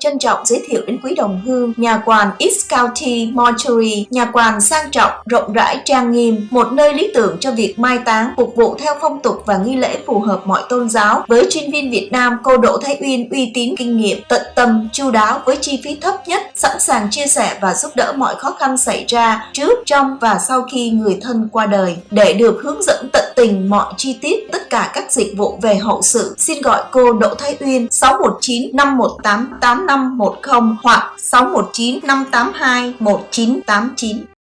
Trân trọng giới thiệu đến quý đồng hương nhà quan East County Mortuary, nhà quan sang trọng, rộng rãi, trang nghiêm, một nơi lý tưởng cho việc mai táng, phục vụ theo phong tục và nghi lễ phù hợp mọi tôn giáo. Với chuyên viên Việt Nam, cô Đỗ Thái Uyên uy tín, kinh nghiệm, tận tâm, chu đáo với chi phí thấp nhất, sẵn sàng chia sẻ và giúp đỡ mọi khó khăn xảy ra trước, trong và sau khi người thân qua đời. Để được hướng dẫn tận tình mọi chi tiết, tất cả các dịch vụ về hậu sự, xin gọi cô Đỗ Thái Uyên 619 518 8510 hoặc 619 582 1989.